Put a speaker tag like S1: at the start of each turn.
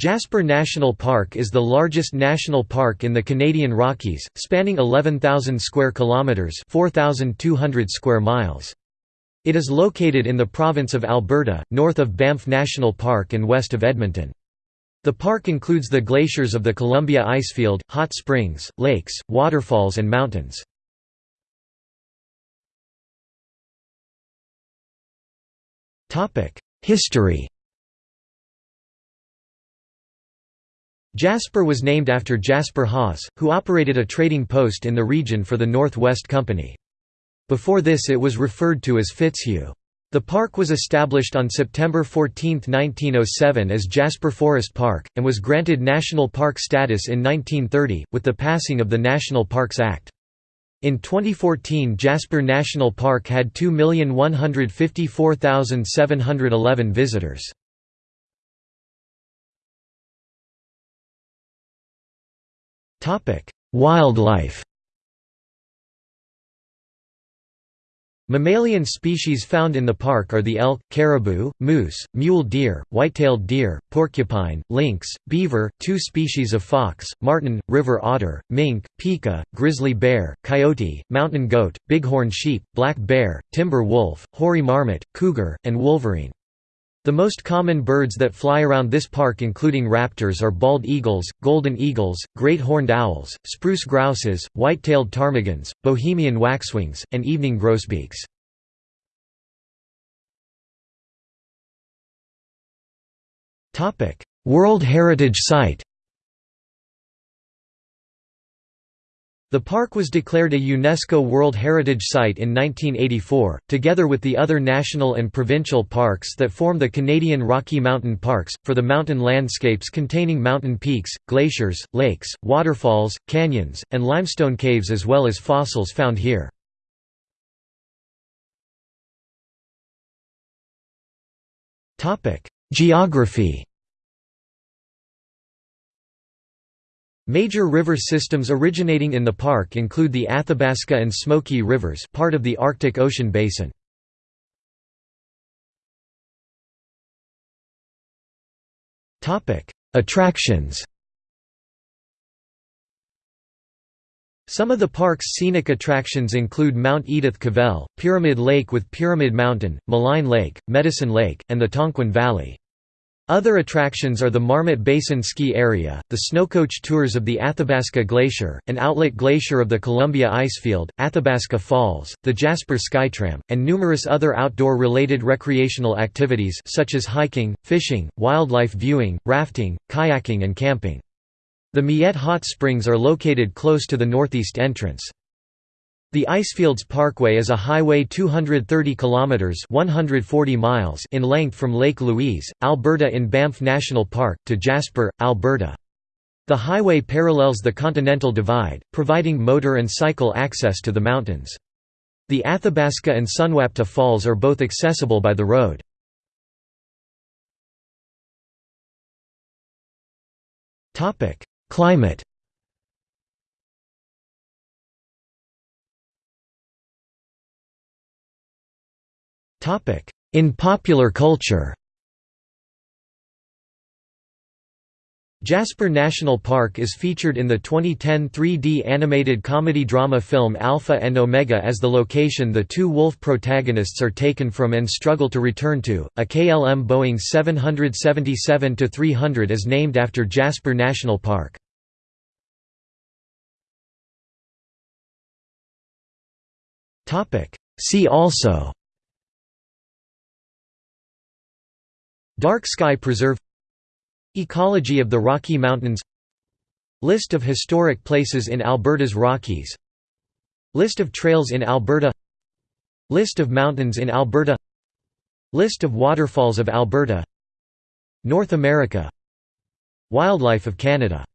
S1: Jasper National Park is the largest national park in the Canadian Rockies, spanning 11,000 square kilometers, 4,200 square miles. It is located in the province of Alberta, north of Banff National Park and west of Edmonton. The park includes the glaciers of the Columbia Icefield, hot springs, lakes, waterfalls and mountains. History Jasper was named after Jasper Hawes, who operated a trading post in the region for the North West Company. Before this it was referred to as Fitzhugh. The park was established on September 14, 1907 as Jasper Forest Park, and was granted national park status in 1930, with the passing of the National Parks Act. In 2014 Jasper National Park had 2,154,711 visitors. Wildlife Mammalian species found in the park are the elk, caribou, moose, mule deer, white-tailed deer, porcupine, lynx, beaver, two species of fox, marten, river otter, mink, pika, grizzly bear, coyote, mountain goat, bighorn sheep, black bear, timber wolf, hoary marmot, cougar, and wolverine. The most common birds that fly around this park including raptors are bald eagles, golden eagles, great horned owls, spruce grouses, white-tailed ptarmigans, Bohemian waxwings, and evening grosbeaks. World Heritage Site The park was declared a UNESCO World Heritage Site in 1984, together with the other national and provincial parks that form the Canadian Rocky Mountain Parks, for the mountain landscapes containing mountain peaks, glaciers, lakes, waterfalls, canyons, and limestone caves as well as fossils found here. Geography Major river systems originating in the park include the Athabasca and Smoky Rivers part of the Arctic Ocean basin. Attractions Some of the park's scenic attractions include Mount Edith Cavell, Pyramid Lake with Pyramid Mountain, Maligne Lake, Medicine Lake, and the Tonquin Valley. Other attractions are the Marmot Basin Ski Area, the snowcoach tours of the Athabasca Glacier, an outlet glacier of the Columbia Icefield, Athabasca Falls, the Jasper Skytram, and numerous other outdoor-related recreational activities such as hiking, fishing, wildlife viewing, rafting, kayaking and camping. The Miette Hot Springs are located close to the northeast entrance. The Icefields Parkway is a highway 230 kilometers (140 miles) in length from Lake Louise, Alberta in Banff National Park to Jasper, Alberta. The highway parallels the Continental Divide, providing motor and cycle access to the mountains. The Athabasca and Sunwapta Falls are both accessible by the road. Climate In popular culture Jasper National Park is featured in the 2010 3D animated comedy-drama film Alpha and Omega as the location the two wolf protagonists are taken from and struggle to return to. A KLM Boeing 777-300 is named after Jasper National Park. See also Dark Sky Preserve Ecology of the Rocky Mountains List of historic places in Alberta's Rockies List of trails in Alberta List of mountains in Alberta List of waterfalls of Alberta North America Wildlife of Canada